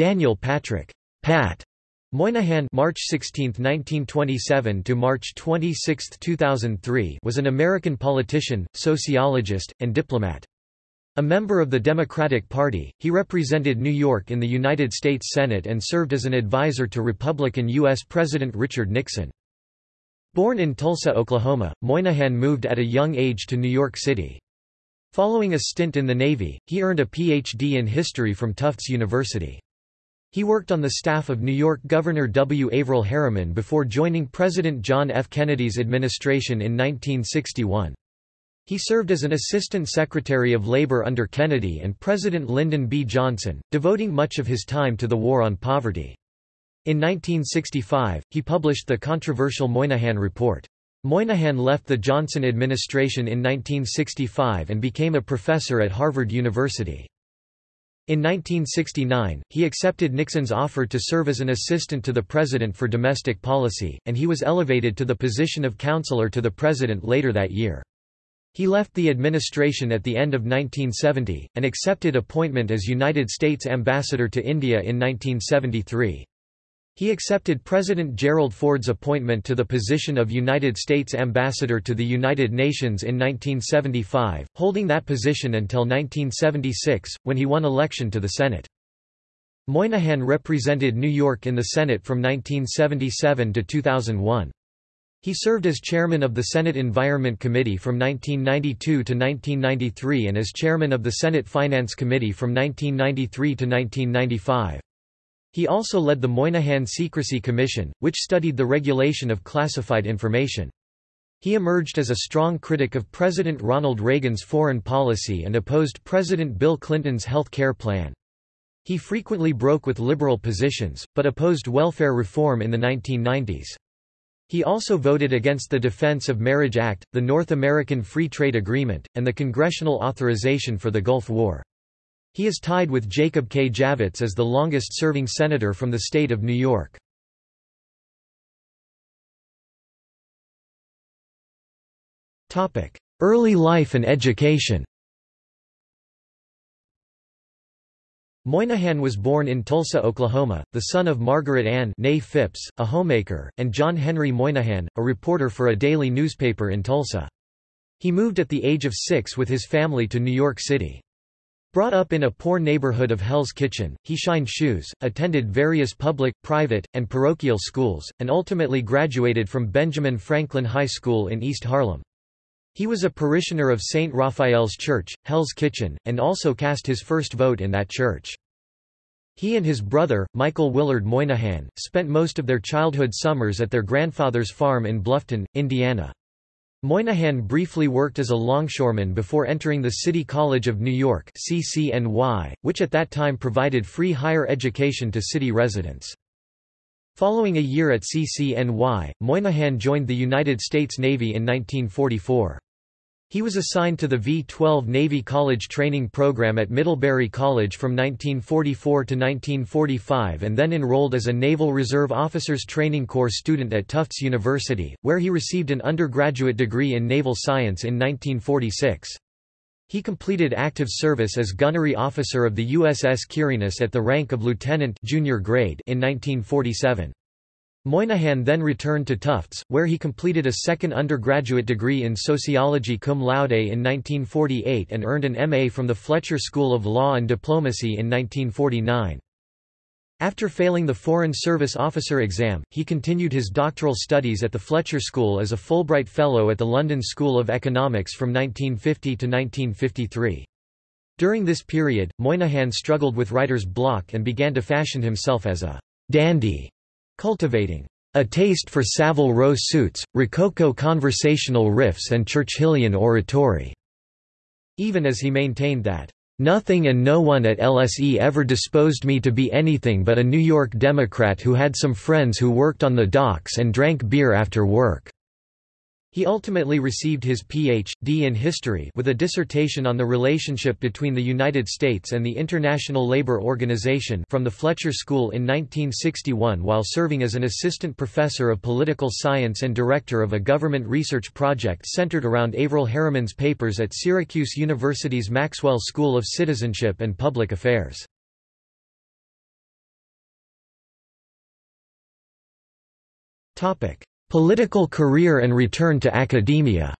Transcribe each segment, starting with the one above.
Daniel Patrick Pat Moynihan March 16, 1927 to March 26, 2003 was an American politician, sociologist, and diplomat. A member of the Democratic Party, he represented New York in the United States Senate and served as an advisor to Republican U.S. President Richard Nixon. Born in Tulsa, Oklahoma, Moynihan moved at a young age to New York City. Following a stint in the Navy, he earned a Ph.D. in history from Tufts University. He worked on the staff of New York Governor W. Averell Harriman before joining President John F. Kennedy's administration in 1961. He served as an Assistant Secretary of Labor under Kennedy and President Lyndon B. Johnson, devoting much of his time to the war on poverty. In 1965, he published the controversial Moynihan Report. Moynihan left the Johnson administration in 1965 and became a professor at Harvard University. In 1969, he accepted Nixon's offer to serve as an assistant to the president for domestic policy, and he was elevated to the position of counselor to the president later that year. He left the administration at the end of 1970, and accepted appointment as United States ambassador to India in 1973. He accepted President Gerald Ford's appointment to the position of United States Ambassador to the United Nations in 1975, holding that position until 1976, when he won election to the Senate. Moynihan represented New York in the Senate from 1977 to 2001. He served as chairman of the Senate Environment Committee from 1992 to 1993 and as chairman of the Senate Finance Committee from 1993 to 1995. He also led the Moynihan Secrecy Commission, which studied the regulation of classified information. He emerged as a strong critic of President Ronald Reagan's foreign policy and opposed President Bill Clinton's health care plan. He frequently broke with liberal positions, but opposed welfare reform in the 1990s. He also voted against the Defense of Marriage Act, the North American Free Trade Agreement, and the congressional authorization for the Gulf War. He is tied with Jacob K. Javits as the longest-serving senator from the state of New York. Early life and education Moynihan was born in Tulsa, Oklahoma, the son of Margaret Ann Nay Phipps, a homemaker, and John Henry Moynihan, a reporter for a daily newspaper in Tulsa. He moved at the age of six with his family to New York City. Brought up in a poor neighborhood of Hell's Kitchen, he shined shoes, attended various public, private, and parochial schools, and ultimately graduated from Benjamin Franklin High School in East Harlem. He was a parishioner of St. Raphael's Church, Hell's Kitchen, and also cast his first vote in that church. He and his brother, Michael Willard Moynihan, spent most of their childhood summers at their grandfather's farm in Bluffton, Indiana. Moynihan briefly worked as a longshoreman before entering the City College of New York CCNY, which at that time provided free higher education to city residents. Following a year at CCNY, Moynihan joined the United States Navy in 1944. He was assigned to the V-12 Navy College Training Program at Middlebury College from 1944 to 1945 and then enrolled as a Naval Reserve Officers Training Corps student at Tufts University, where he received an undergraduate degree in naval science in 1946. He completed active service as gunnery officer of the USS Quirinus at the rank of lieutenant junior grade in 1947. Moynihan then returned to Tufts, where he completed a second undergraduate degree in sociology cum laude in 1948 and earned an M.A. from the Fletcher School of Law and Diplomacy in 1949. After failing the Foreign Service Officer exam, he continued his doctoral studies at the Fletcher School as a Fulbright Fellow at the London School of Economics from 1950 to 1953. During this period, Moynihan struggled with writer's block and began to fashion himself as a dandy cultivating a taste for Savile Row suits, Rococo conversational riffs and Churchillian oratory, even as he maintained that, Nothing and no one at LSE ever disposed me to be anything but a New York Democrat who had some friends who worked on the docks and drank beer after work. He ultimately received his Ph.D. in history with a dissertation on the relationship between the United States and the International Labor Organization from the Fletcher School in 1961 while serving as an assistant professor of political science and director of a government research project centered around Averell Harriman's papers at Syracuse University's Maxwell School of Citizenship and Public Affairs. Topic: Political career and return to academia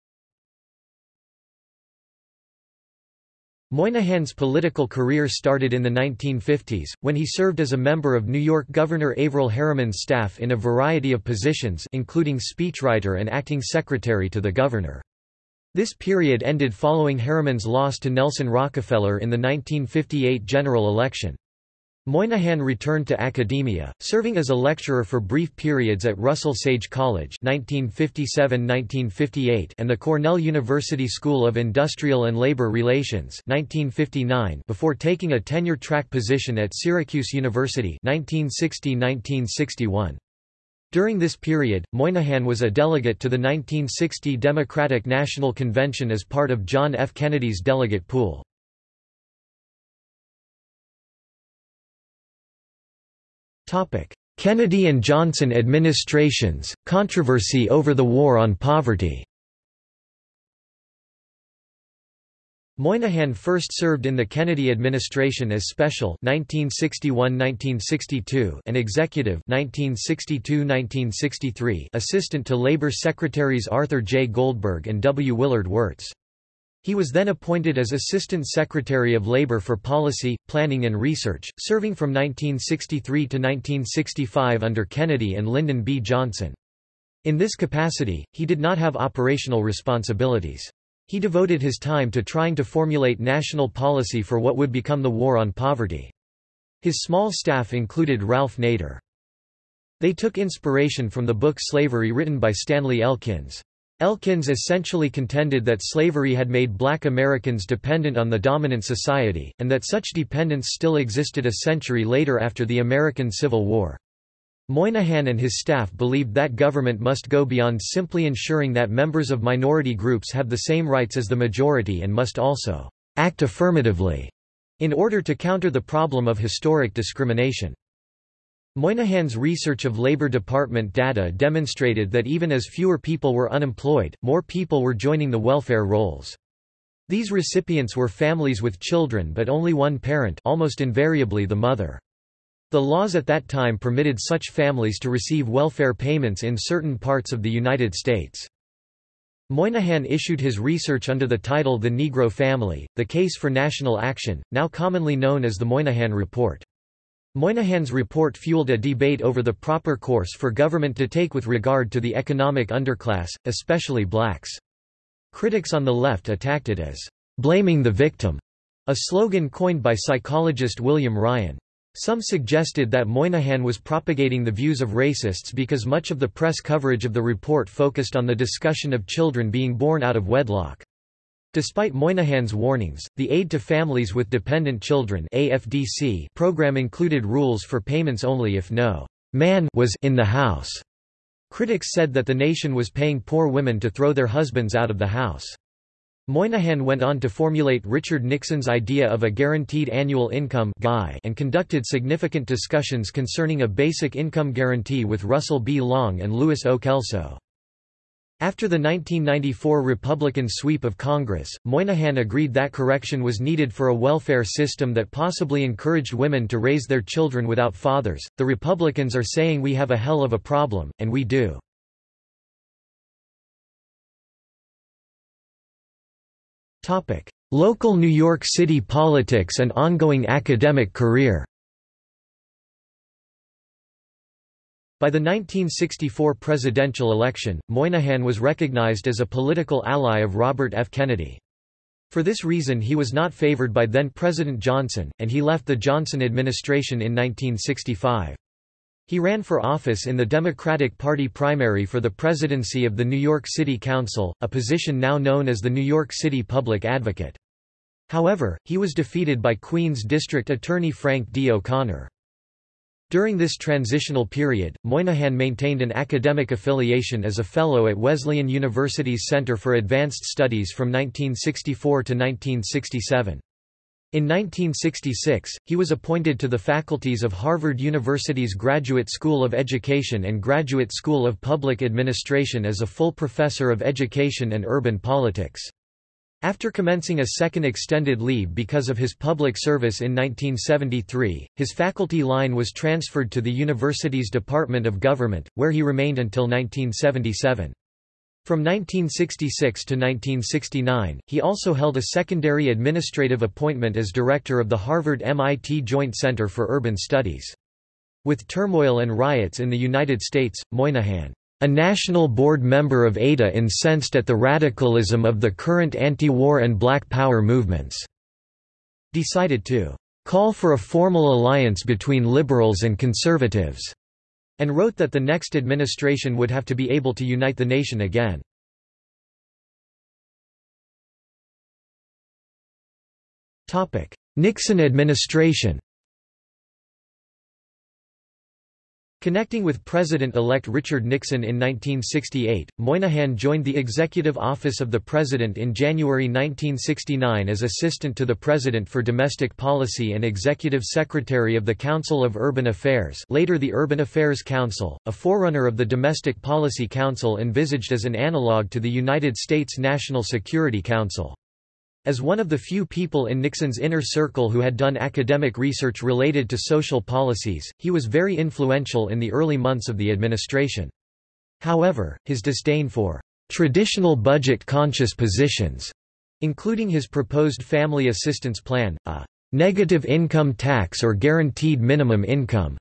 Moynihan's political career started in the 1950s, when he served as a member of New York Governor Averell Harriman's staff in a variety of positions including speechwriter and acting secretary to the governor. This period ended following Harriman's loss to Nelson Rockefeller in the 1958 general election. Moynihan returned to academia, serving as a lecturer for brief periods at Russell Sage College 1957–1958 and the Cornell University School of Industrial and Labor Relations 1959 before taking a tenure-track position at Syracuse University 1960–1961. During this period, Moynihan was a delegate to the 1960 Democratic National Convention as part of John F. Kennedy's delegate pool. Kennedy and Johnson administrations, controversy over the War on Poverty Moynihan first served in the Kennedy administration as special 1961–1962 and executive 1962–1963 assistant to Labor Secretaries Arthur J. Goldberg and W. Willard Wirtz. He was then appointed as Assistant Secretary of Labor for Policy, Planning and Research, serving from 1963 to 1965 under Kennedy and Lyndon B. Johnson. In this capacity, he did not have operational responsibilities. He devoted his time to trying to formulate national policy for what would become the War on Poverty. His small staff included Ralph Nader. They took inspiration from the book Slavery written by Stanley Elkins. Elkins essentially contended that slavery had made black Americans dependent on the dominant society, and that such dependence still existed a century later after the American Civil War. Moynihan and his staff believed that government must go beyond simply ensuring that members of minority groups have the same rights as the majority and must also act affirmatively in order to counter the problem of historic discrimination. Moynihan's research of Labor Department data demonstrated that even as fewer people were unemployed, more people were joining the welfare rolls. These recipients were families with children but only one parent almost invariably the mother. The laws at that time permitted such families to receive welfare payments in certain parts of the United States. Moynihan issued his research under the title The Negro Family, The Case for National Action, now commonly known as the Moynihan Report. Moynihan's report fueled a debate over the proper course for government to take with regard to the economic underclass, especially blacks. Critics on the left attacked it as blaming the victim, a slogan coined by psychologist William Ryan. Some suggested that Moynihan was propagating the views of racists because much of the press coverage of the report focused on the discussion of children being born out of wedlock. Despite Moynihan's warnings, the Aid to Families with Dependent Children AFDC program included rules for payments only if no man was in the house. Critics said that the nation was paying poor women to throw their husbands out of the house. Moynihan went on to formulate Richard Nixon's idea of a guaranteed annual income and conducted significant discussions concerning a basic income guarantee with Russell B. Long and Louis O. Kelso. After the 1994 Republican sweep of Congress, Moynihan agreed that correction was needed for a welfare system that possibly encouraged women to raise their children without fathers. The Republicans are saying we have a hell of a problem, and we do. Topic: Local New York City politics and ongoing academic career. By the 1964 presidential election, Moynihan was recognized as a political ally of Robert F. Kennedy. For this reason he was not favored by then-President Johnson, and he left the Johnson administration in 1965. He ran for office in the Democratic Party primary for the presidency of the New York City Council, a position now known as the New York City Public Advocate. However, he was defeated by Queens District Attorney Frank D. O'Connor. During this transitional period, Moynihan maintained an academic affiliation as a Fellow at Wesleyan University's Center for Advanced Studies from 1964 to 1967. In 1966, he was appointed to the faculties of Harvard University's Graduate School of Education and Graduate School of Public Administration as a full professor of education and urban politics. After commencing a second extended leave because of his public service in 1973, his faculty line was transferred to the university's Department of Government, where he remained until 1977. From 1966 to 1969, he also held a secondary administrative appointment as director of the Harvard-MIT Joint Center for Urban Studies. With turmoil and riots in the United States, Moynihan a national board member of ADA incensed at the radicalism of the current anti-war and Black Power movements, decided to call for a formal alliance between liberals and conservatives, and wrote that the next administration would have to be able to unite the nation again. Nixon administration Connecting with President-elect Richard Nixon in 1968, Moynihan joined the Executive Office of the President in January 1969 as Assistant to the President for Domestic Policy and Executive Secretary of the Council of Urban Affairs later the Urban Affairs Council, a forerunner of the Domestic Policy Council envisaged as an analogue to the United States National Security Council. As one of the few people in Nixon's inner circle who had done academic research related to social policies, he was very influential in the early months of the administration. However, his disdain for traditional budget-conscious positions, including his proposed family assistance plan, a negative income tax or guaranteed minimum income,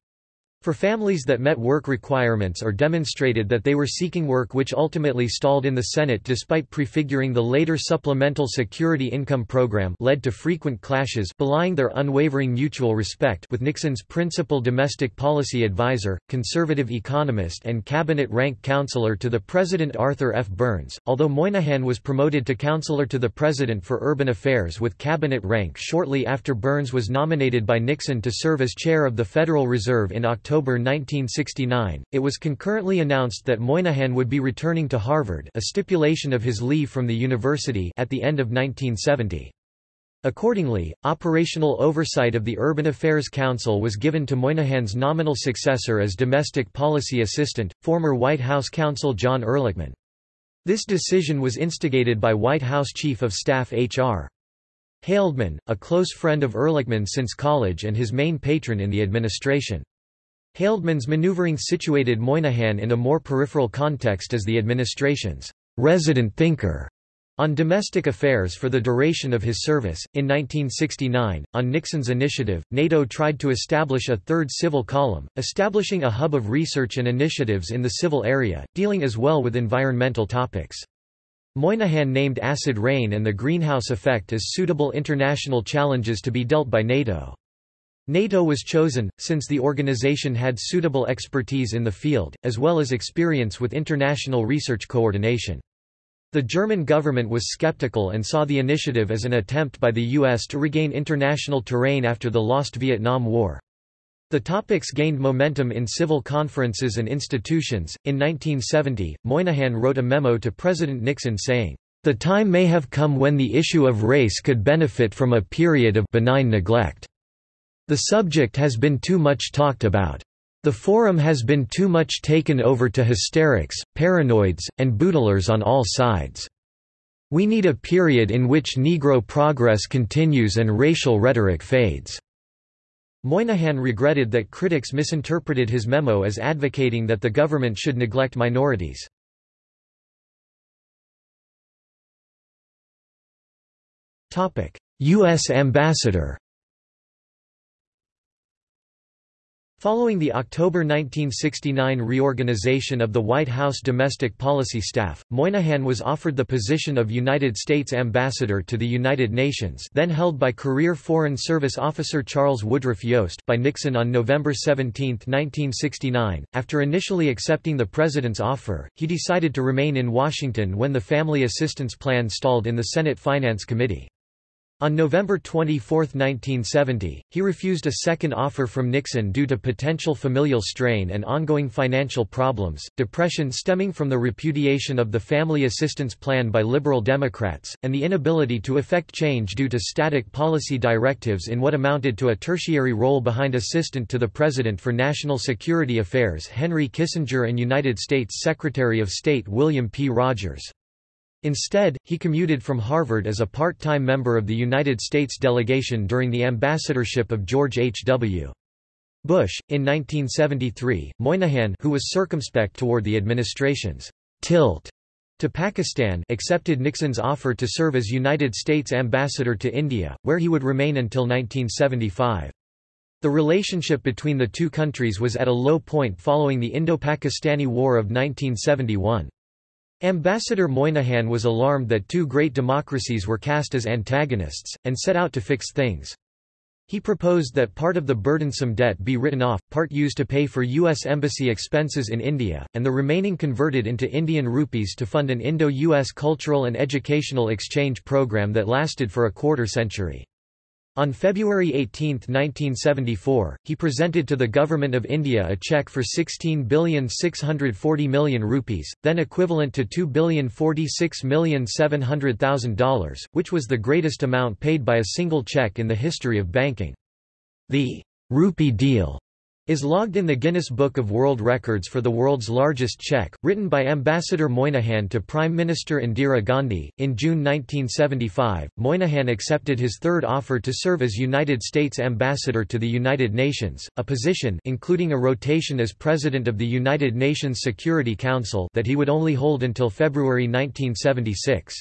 for families that met work requirements or demonstrated that they were seeking work which ultimately stalled in the Senate despite prefiguring the later Supplemental Security Income Program led to frequent clashes belying their unwavering mutual respect with Nixon's principal domestic policy advisor, conservative economist and cabinet rank counselor to the President Arthur F. Burns, although Moynihan was promoted to counselor to the President for Urban Affairs with cabinet rank shortly after Burns was nominated by Nixon to serve as chair of the Federal Reserve in October October 1969, it was concurrently announced that Moynihan would be returning to Harvard a stipulation of his leave from the university at the end of 1970. Accordingly, operational oversight of the Urban Affairs Council was given to Moynihan's nominal successor as domestic policy assistant, former White House counsel John Ehrlichman. This decision was instigated by White House Chief of Staff H.R. Haldeman, a close friend of Ehrlichman since college and his main patron in the administration. Haldeman's maneuvering situated Moynihan in a more peripheral context as the administration's resident thinker on domestic affairs for the duration of his service. In 1969, on Nixon's initiative, NATO tried to establish a third civil column, establishing a hub of research and initiatives in the civil area, dealing as well with environmental topics. Moynihan named acid rain and the greenhouse effect as suitable international challenges to be dealt by NATO. NATO was chosen, since the organization had suitable expertise in the field, as well as experience with international research coordination. The German government was skeptical and saw the initiative as an attempt by the U.S. to regain international terrain after the lost Vietnam War. The topics gained momentum in civil conferences and institutions. In 1970, Moynihan wrote a memo to President Nixon saying, The time may have come when the issue of race could benefit from a period of benign neglect. The subject has been too much talked about. The forum has been too much taken over to hysterics, paranoids, and bootlers on all sides. We need a period in which Negro progress continues and racial rhetoric fades." Moynihan regretted that critics misinterpreted his memo as advocating that the government should neglect minorities. U.S. ambassador Following the October 1969 reorganization of the White House domestic policy staff, Moynihan was offered the position of United States Ambassador to the United Nations then held by career Foreign Service officer Charles Woodruff Yost by Nixon on November 17, 1969. After initially accepting the President's offer, he decided to remain in Washington when the Family Assistance Plan stalled in the Senate Finance Committee. On November 24, 1970, he refused a second offer from Nixon due to potential familial strain and ongoing financial problems, depression stemming from the repudiation of the Family Assistance Plan by Liberal Democrats, and the inability to effect change due to static policy directives in what amounted to a tertiary role behind Assistant to the President for National Security Affairs Henry Kissinger and United States Secretary of State William P. Rogers. Instead, he commuted from Harvard as a part-time member of the United States delegation during the ambassadorship of George H. W. Bush. In 1973, Moynihan who was circumspect toward the administration's tilt to Pakistan accepted Nixon's offer to serve as United States ambassador to India, where he would remain until 1975. The relationship between the two countries was at a low point following the Indo-Pakistani War of 1971. Ambassador Moynihan was alarmed that two great democracies were cast as antagonists, and set out to fix things. He proposed that part of the burdensome debt be written off, part used to pay for U.S. embassy expenses in India, and the remaining converted into Indian rupees to fund an Indo-U.S. cultural and educational exchange program that lasted for a quarter century. On February 18, 1974, he presented to the Government of India a cheque for 16,640 million rupees, then equivalent to $2,046,700,000, which was the greatest amount paid by a single cheque in the history of banking. The rupee deal is logged in the Guinness Book of World Records for the world's largest cheque, written by Ambassador Moynihan to Prime Minister Indira Gandhi. In June 1975, Moynihan accepted his third offer to serve as United States Ambassador to the United Nations, a position including a rotation as President of the United Nations Security Council that he would only hold until February 1976.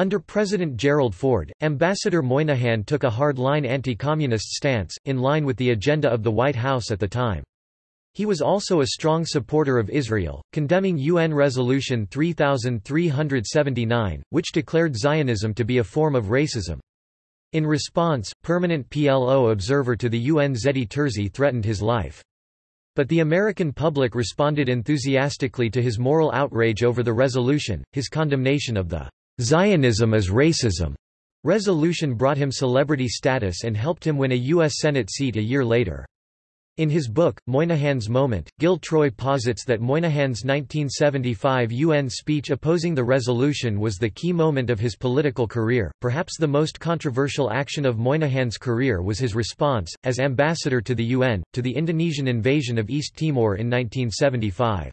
Under President Gerald Ford, Ambassador Moynihan took a hard-line anti-communist stance, in line with the agenda of the White House at the time. He was also a strong supporter of Israel, condemning UN Resolution 3379, which declared Zionism to be a form of racism. In response, permanent PLO observer to the UN Zehdi Terzi threatened his life. But the American public responded enthusiastically to his moral outrage over the resolution, his condemnation of the Zionism is racism resolution brought him celebrity status and helped him win a U.S. Senate seat a year later. In his book, Moynihan's Moment, Gil Troy posits that Moynihan's 1975 UN speech opposing the resolution was the key moment of his political career. Perhaps the most controversial action of Moynihan's career was his response, as ambassador to the UN, to the Indonesian invasion of East Timor in 1975.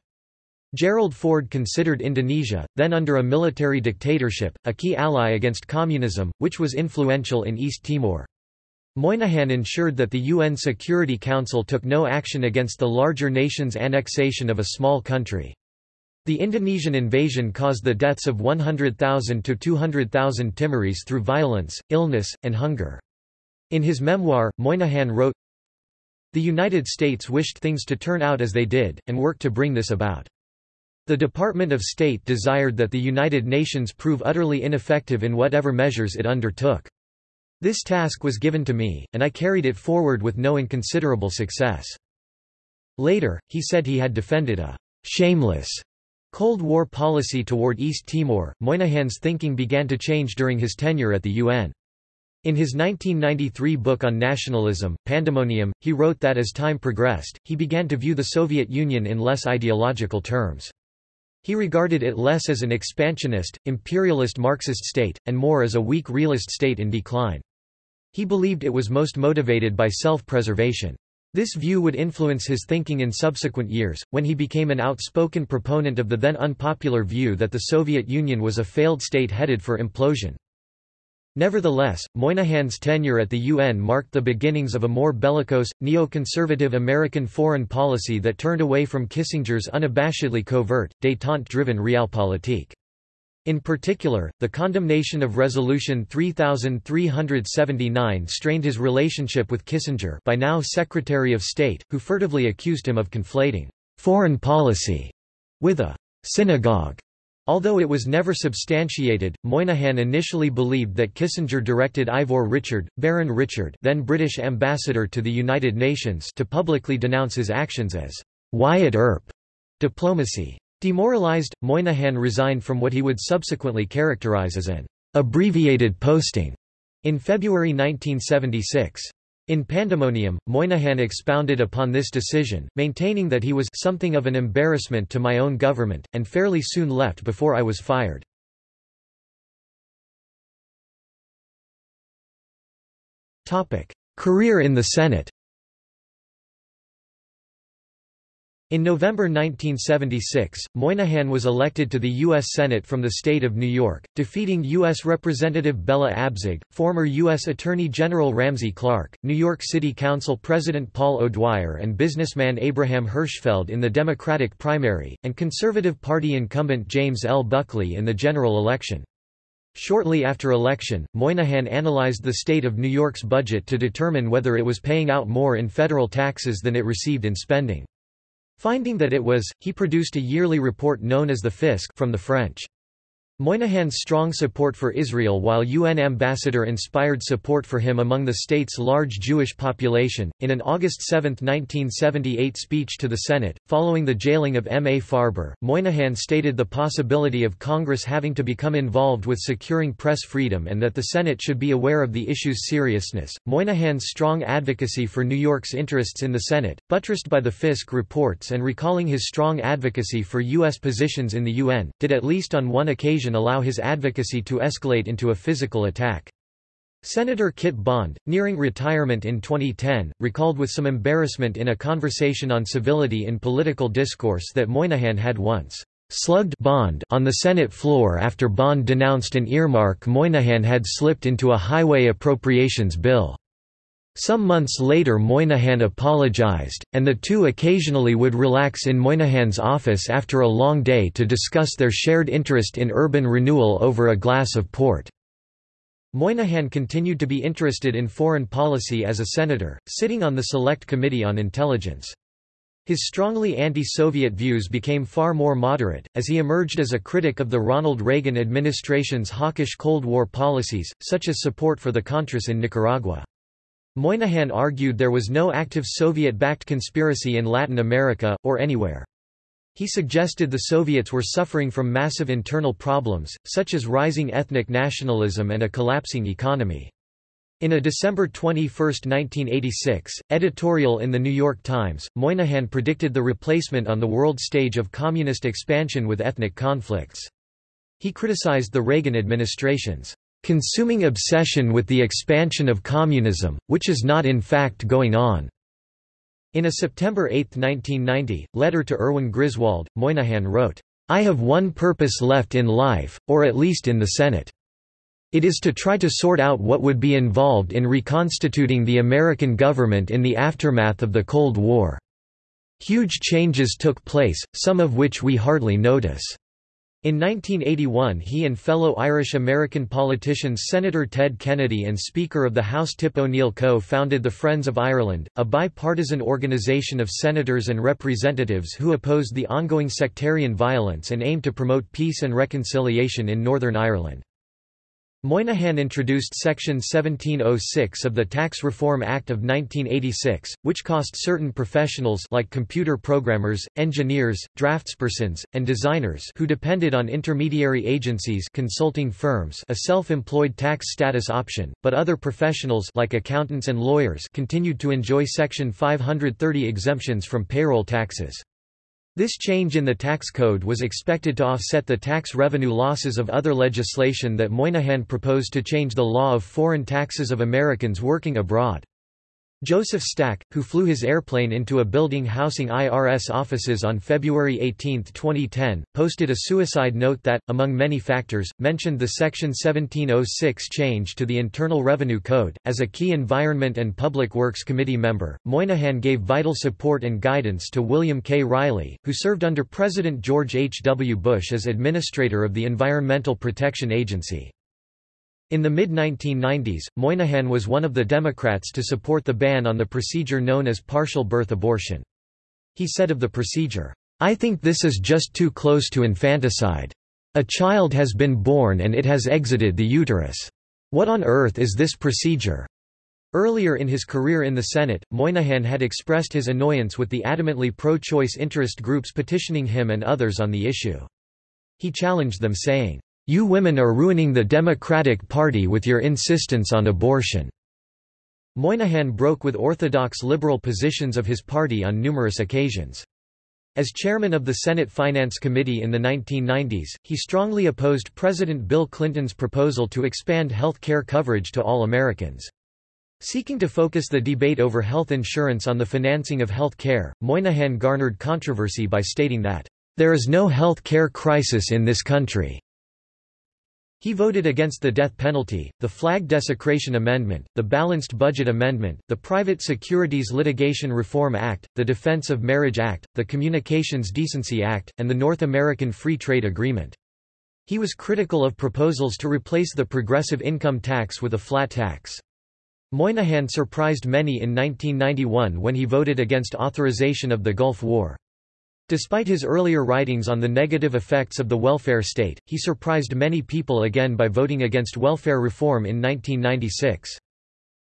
Gerald Ford considered Indonesia, then under a military dictatorship, a key ally against communism, which was influential in East Timor. Moynihan ensured that the UN Security Council took no action against the larger nation's annexation of a small country. The Indonesian invasion caused the deaths of 100,000 to 200,000 Timorese through violence, illness, and hunger. In his memoir, Moynihan wrote, The United States wished things to turn out as they did, and worked to bring this about. The Department of State desired that the United Nations prove utterly ineffective in whatever measures it undertook. This task was given to me, and I carried it forward with no inconsiderable success. Later, he said he had defended a shameless Cold War policy toward East Timor. Moynihan's thinking began to change during his tenure at the UN. In his 1993 book on nationalism, Pandemonium, he wrote that as time progressed, he began to view the Soviet Union in less ideological terms. He regarded it less as an expansionist, imperialist Marxist state, and more as a weak realist state in decline. He believed it was most motivated by self-preservation. This view would influence his thinking in subsequent years, when he became an outspoken proponent of the then unpopular view that the Soviet Union was a failed state headed for implosion. Nevertheless, Moynihan's tenure at the UN marked the beginnings of a more bellicose, neoconservative American foreign policy that turned away from Kissinger's unabashedly covert, détente-driven realpolitik. In particular, the condemnation of Resolution 3379 strained his relationship with Kissinger by now Secretary of State, who furtively accused him of conflating foreign policy with a synagogue Although it was never substantiated, Moynihan initially believed that Kissinger directed Ivor Richard, Baron Richard then British ambassador to the United Nations to publicly denounce his actions as Wyatt Earp diplomacy. Demoralized, Moynihan resigned from what he would subsequently characterize as an abbreviated posting in February 1976. In Pandemonium, Moynihan expounded upon this decision, maintaining that he was something of an embarrassment to my own government, and fairly soon left before I was fired. Career in the Senate In November 1976, Moynihan was elected to the U.S. Senate from the state of New York, defeating U.S. Representative Bella Abzug, former U.S. Attorney General Ramsey Clark, New York City Council President Paul O'Dwyer and businessman Abraham Hirschfeld in the Democratic primary, and Conservative Party incumbent James L. Buckley in the general election. Shortly after election, Moynihan analyzed the state of New York's budget to determine whether it was paying out more in federal taxes than it received in spending. Finding that it was, he produced a yearly report known as the Fisc from the French. Moynihan's strong support for Israel while UN ambassador inspired support for him among the state's large Jewish population. In an August 7, 1978 speech to the Senate, following the jailing of M. A. Farber, Moynihan stated the possibility of Congress having to become involved with securing press freedom and that the Senate should be aware of the issue's seriousness. Moynihan's strong advocacy for New York's interests in the Senate, buttressed by the Fisc reports and recalling his strong advocacy for U.S. positions in the UN, did at least on one occasion allow his advocacy to escalate into a physical attack. Senator Kit Bond, nearing retirement in 2010, recalled with some embarrassment in a conversation on civility in political discourse that Moynihan had once slugged Bond on the Senate floor after Bond denounced an earmark Moynihan had slipped into a highway appropriations bill. Some months later Moynihan apologized, and the two occasionally would relax in Moynihan's office after a long day to discuss their shared interest in urban renewal over a glass of port. Moynihan continued to be interested in foreign policy as a senator, sitting on the Select Committee on Intelligence. His strongly anti-Soviet views became far more moderate, as he emerged as a critic of the Ronald Reagan administration's hawkish Cold War policies, such as support for the Contras in Nicaragua. Moynihan argued there was no active Soviet-backed conspiracy in Latin America, or anywhere. He suggested the Soviets were suffering from massive internal problems, such as rising ethnic nationalism and a collapsing economy. In a December 21, 1986, editorial in The New York Times, Moynihan predicted the replacement on the world stage of communist expansion with ethnic conflicts. He criticized the Reagan administration's consuming obsession with the expansion of communism, which is not in fact going on." In a September 8, 1990, letter to Erwin Griswold, Moynihan wrote, I have one purpose left in life, or at least in the Senate. It is to try to sort out what would be involved in reconstituting the American government in the aftermath of the Cold War. Huge changes took place, some of which we hardly notice. In 1981 he and fellow Irish-American politicians Senator Ted Kennedy and Speaker of the House Tip O'Neill co-founded the Friends of Ireland, a bipartisan organisation of senators and representatives who opposed the ongoing sectarian violence and aimed to promote peace and reconciliation in Northern Ireland. Moynihan introduced Section 1706 of the Tax Reform Act of 1986, which cost certain professionals like computer programmers, engineers, draftspersons, and designers who depended on intermediary agencies consulting firms a self-employed tax status option, but other professionals like accountants and lawyers continued to enjoy Section 530 exemptions from payroll taxes. This change in the tax code was expected to offset the tax revenue losses of other legislation that Moynihan proposed to change the law of foreign taxes of Americans working abroad. Joseph Stack, who flew his airplane into a building housing IRS offices on February 18, 2010, posted a suicide note that, among many factors, mentioned the Section 1706 change to the Internal Revenue Code. As a key Environment and Public Works Committee member, Moynihan gave vital support and guidance to William K. Reilly, who served under President George H. W. Bush as administrator of the Environmental Protection Agency. In the mid-1990s, Moynihan was one of the Democrats to support the ban on the procedure known as partial birth abortion. He said of the procedure, I think this is just too close to infanticide. A child has been born and it has exited the uterus. What on earth is this procedure? Earlier in his career in the Senate, Moynihan had expressed his annoyance with the adamantly pro-choice interest groups petitioning him and others on the issue. He challenged them saying, you women are ruining the Democratic Party with your insistence on abortion." Moynihan broke with orthodox liberal positions of his party on numerous occasions. As chairman of the Senate Finance Committee in the 1990s, he strongly opposed President Bill Clinton's proposal to expand health care coverage to all Americans. Seeking to focus the debate over health insurance on the financing of health care, Moynihan garnered controversy by stating that, "...there is no health care crisis in this country." He voted against the death penalty, the Flag Desecration Amendment, the Balanced Budget Amendment, the Private Securities Litigation Reform Act, the Defense of Marriage Act, the Communications Decency Act, and the North American Free Trade Agreement. He was critical of proposals to replace the progressive income tax with a flat tax. Moynihan surprised many in 1991 when he voted against authorization of the Gulf War. Despite his earlier writings on the negative effects of the welfare state, he surprised many people again by voting against welfare reform in 1996.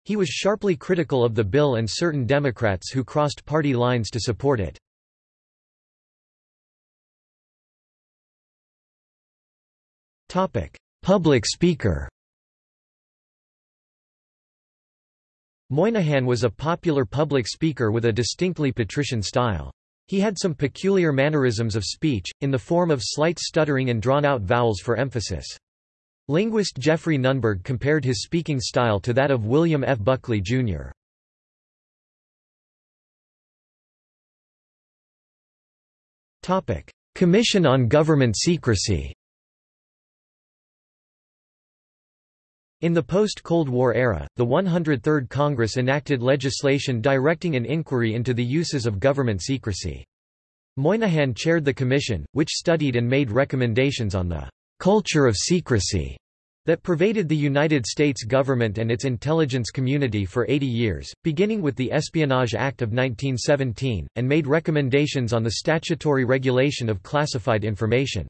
He was sharply critical of the bill and certain Democrats who crossed party lines to support it. Public speaker Moynihan was a popular public speaker with a distinctly patrician style. He had some peculiar mannerisms of speech, in the form of slight stuttering and drawn-out vowels for emphasis. Linguist Geoffrey Nunberg compared his speaking style to that of William F. Buckley, Jr. Commission on Government Secrecy In the post-Cold War era, the 103rd Congress enacted legislation directing an inquiry into the uses of government secrecy. Moynihan chaired the commission, which studied and made recommendations on the «culture of secrecy» that pervaded the United States government and its intelligence community for 80 years, beginning with the Espionage Act of 1917, and made recommendations on the statutory regulation of classified information.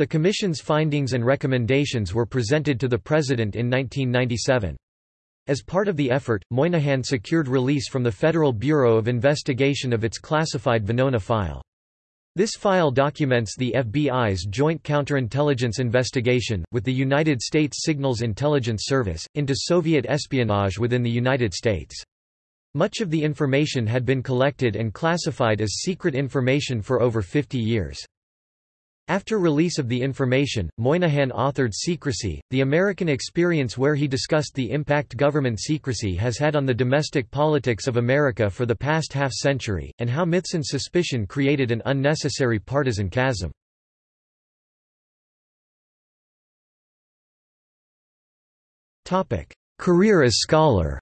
The Commission's findings and recommendations were presented to the President in 1997. As part of the effort, Moynihan secured release from the Federal Bureau of Investigation of its classified Venona file. This file documents the FBI's joint counterintelligence investigation, with the United States Signals Intelligence Service, into Soviet espionage within the United States. Much of the information had been collected and classified as secret information for over 50 years. After release of the information, Moynihan authored Secrecy, the American experience where he discussed the impact government secrecy has had on the domestic politics of America for the past half-century, and how myths and suspicion created an unnecessary partisan chasm. Career as scholar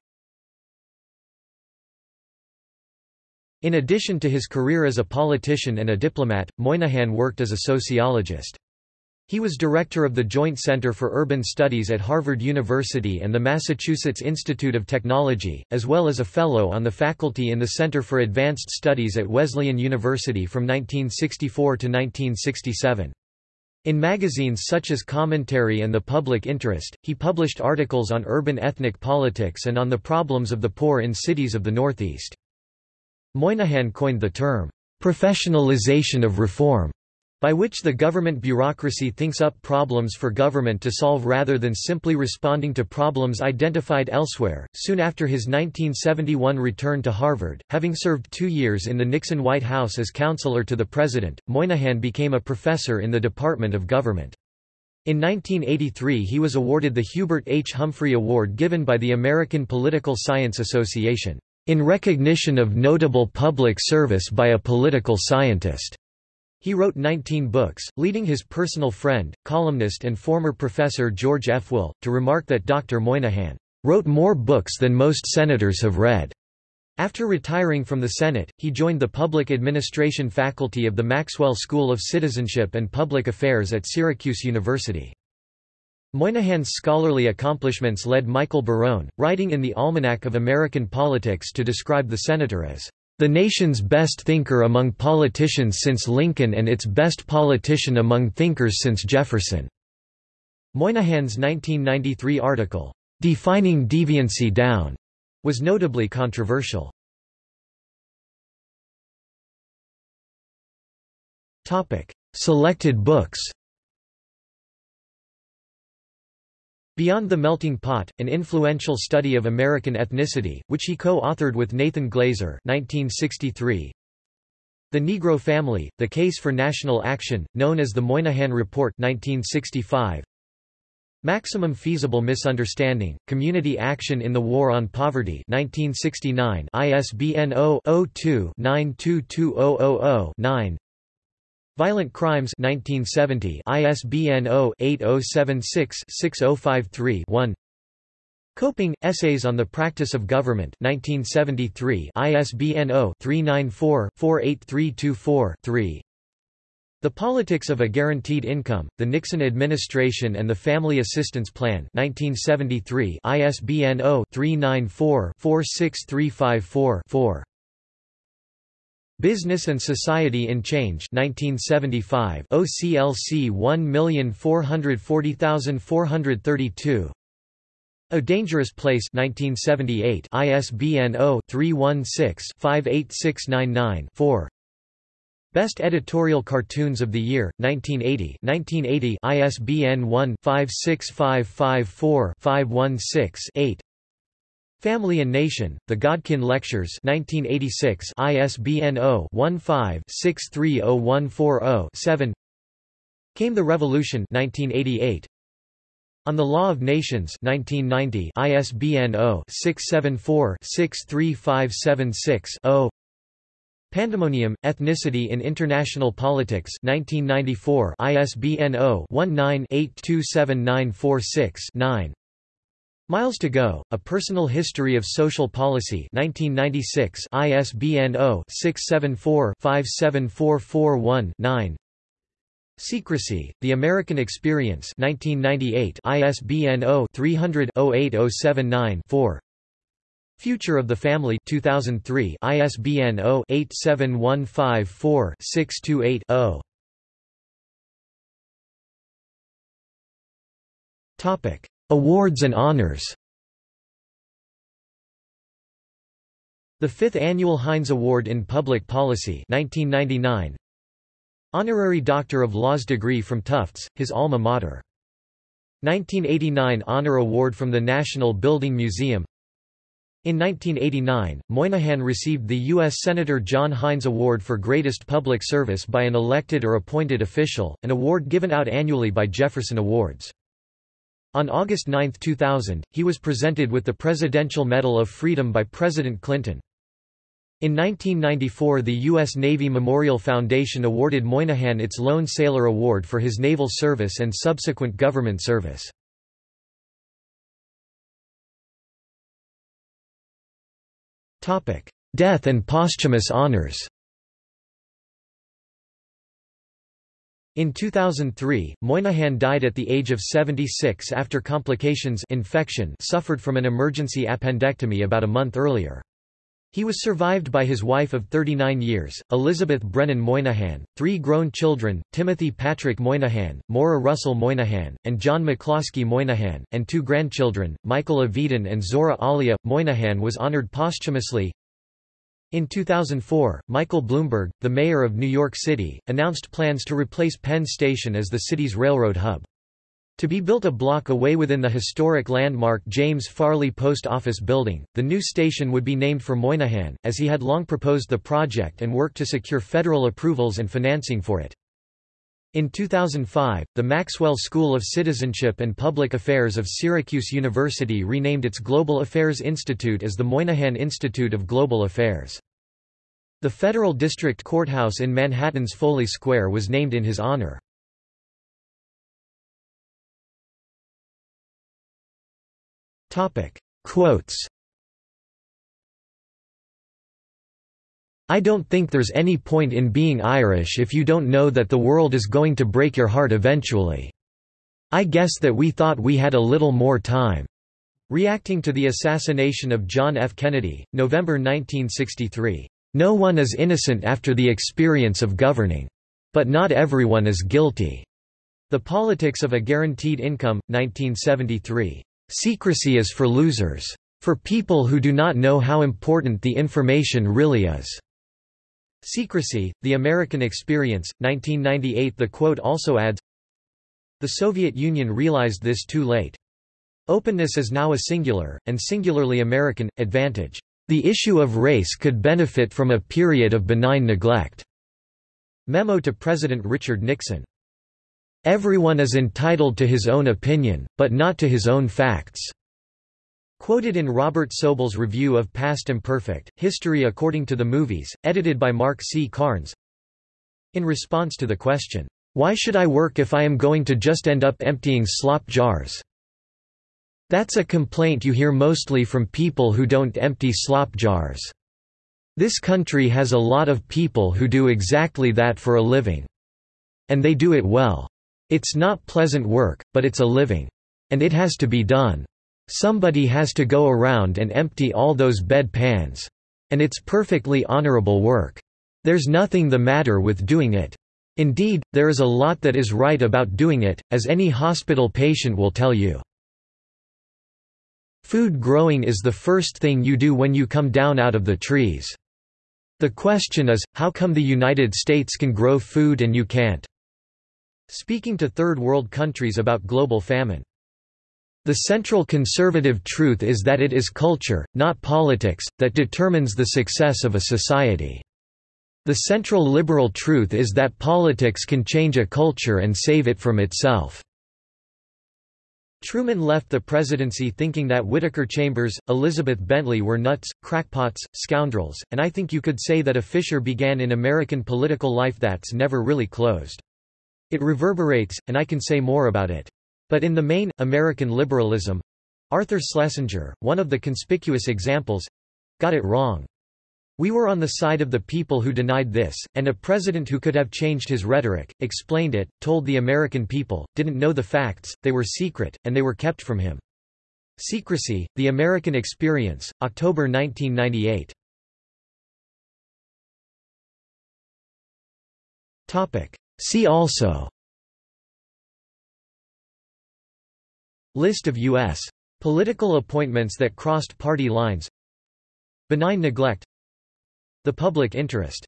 In addition to his career as a politician and a diplomat, Moynihan worked as a sociologist. He was director of the Joint Center for Urban Studies at Harvard University and the Massachusetts Institute of Technology, as well as a fellow on the faculty in the Center for Advanced Studies at Wesleyan University from 1964 to 1967. In magazines such as Commentary and The Public Interest, he published articles on urban ethnic politics and on the problems of the poor in cities of the Northeast. Moynihan coined the term, professionalization of reform, by which the government bureaucracy thinks up problems for government to solve rather than simply responding to problems identified elsewhere. Soon after his 1971 return to Harvard, having served two years in the Nixon White House as counselor to the president, Moynihan became a professor in the Department of Government. In 1983 he was awarded the Hubert H. Humphrey Award given by the American Political Science Association in recognition of notable public service by a political scientist. He wrote 19 books, leading his personal friend, columnist and former professor George F. Will, to remark that Dr. Moynihan wrote more books than most senators have read. After retiring from the Senate, he joined the public administration faculty of the Maxwell School of Citizenship and Public Affairs at Syracuse University. Moynihan's scholarly accomplishments led Michael Barone, writing in the Almanac of American Politics to describe the senator as the nation's best thinker among politicians since Lincoln and its best politician among thinkers since Jefferson. Moynihan's 1993 article, Defining Deviancy Down, was notably controversial. Selected books Beyond the Melting Pot, an influential study of American ethnicity, which he co-authored with Nathan Glazer 1963. The Negro Family, The Case for National Action, known as the Moynihan Report 1965. Maximum Feasible Misunderstanding, Community Action in the War on Poverty 1969 ISBN 0-02-922000-9 Violent Crimes 1970 ISBN 0-8076-6053-1 Coping, Essays on the Practice of Government 1973 ISBN 0-394-48324-3 the Politics of a Guaranteed Income, The Nixon Administration and the Family Assistance Plan 1973 ISBN 0-394-46354-4 Business and Society in Change 1975 OCLC 1440432 A Dangerous Place 1978 ISBN 0-316-58699-4 Best Editorial Cartoons of the Year, 1980 1980 ISBN 1-56554-516-8 Family and Nation, The Godkin Lectures 1986 ISBN 0-15-630140-7 Came the Revolution 1988 On the Law of Nations 1990 ISBN 0-674-63576-0 Pandemonium, Ethnicity in International Politics 1994 ISBN 0-19-827946-9 Miles to Go, A Personal History of Social Policy 1996 ISBN 0-674-57441-9 Secrecy, The American Experience 1998 ISBN 0-300-08079-4 Future of the Family 2003 ISBN 0-87154-628-0 Topic Awards and honors The fifth annual Heinz Award in Public Policy 1999 Honorary Doctor of Laws degree from Tufts, his alma mater 1989 Honor Award from the National Building Museum in 1989, Moynihan received the U.S. Senator John Heinz Award for Greatest Public Service by an elected or appointed official, an award given out annually by Jefferson Awards. On August 9, 2000, he was presented with the Presidential Medal of Freedom by President Clinton. In 1994 the U.S. Navy Memorial Foundation awarded Moynihan its Lone Sailor Award for his naval service and subsequent government service. Death and posthumous honors In 2003, Moynihan died at the age of 76 after complications infection suffered from an emergency appendectomy about a month earlier. He was survived by his wife of 39 years, Elizabeth Brennan Moynihan, three grown children, Timothy Patrick Moynihan, Maura Russell Moynihan, and John McCloskey Moynihan, and two grandchildren, Michael Avedon and Zora Alia. Moynihan was honored posthumously. In 2004, Michael Bloomberg, the mayor of New York City, announced plans to replace Penn Station as the city's railroad hub. To be built a block away within the historic landmark James Farley Post Office Building, the new station would be named for Moynihan, as he had long proposed the project and worked to secure federal approvals and financing for it. In 2005, the Maxwell School of Citizenship and Public Affairs of Syracuse University renamed its Global Affairs Institute as the Moynihan Institute of Global Affairs. The Federal District Courthouse in Manhattan's Foley Square was named in his honor. Quotes I don't think there's any point in being Irish if you don't know that the world is going to break your heart eventually. I guess that we thought we had a little more time." Reacting to the assassination of John F. Kennedy, November 1963, "...no one is innocent after the experience of governing. But not everyone is guilty." The Politics of a Guaranteed Income, 1973. Secrecy is for losers. For people who do not know how important the information really is. Secrecy, The American Experience, 1998 The quote also adds, The Soviet Union realized this too late. Openness is now a singular, and singularly American, advantage. The issue of race could benefit from a period of benign neglect. Memo to President Richard Nixon Everyone is entitled to his own opinion, but not to his own facts. Quoted in Robert Sobel's review of Past Imperfect, History According to the Movies, edited by Mark C. Carnes. In response to the question, Why should I work if I am going to just end up emptying slop jars? That's a complaint you hear mostly from people who don't empty slop jars. This country has a lot of people who do exactly that for a living. And they do it well. It's not pleasant work, but it's a living. And it has to be done. Somebody has to go around and empty all those bed pans. And it's perfectly honorable work. There's nothing the matter with doing it. Indeed, there is a lot that is right about doing it, as any hospital patient will tell you. Food growing is the first thing you do when you come down out of the trees. The question is, how come the United States can grow food and you can't? Speaking to Third World countries about global famine. The central conservative truth is that it is culture, not politics, that determines the success of a society. The central liberal truth is that politics can change a culture and save it from itself. Truman left the presidency thinking that Whittaker Chambers, Elizabeth Bentley were nuts, crackpots, scoundrels, and I think you could say that a fissure began in American political life that's never really closed. It reverberates, and I can say more about it. But in the main, American liberalism Arthur Schlesinger, one of the conspicuous examples got it wrong. We were on the side of the people who denied this, and a president who could have changed his rhetoric, explained it, told the American people, didn't know the facts, they were secret, and they were kept from him. Secrecy, The American Experience, October 1998. See also List of U.S. political appointments that crossed party lines Benign neglect The public interest